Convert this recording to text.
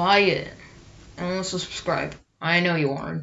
buy it and also subscribe. I know you aren't.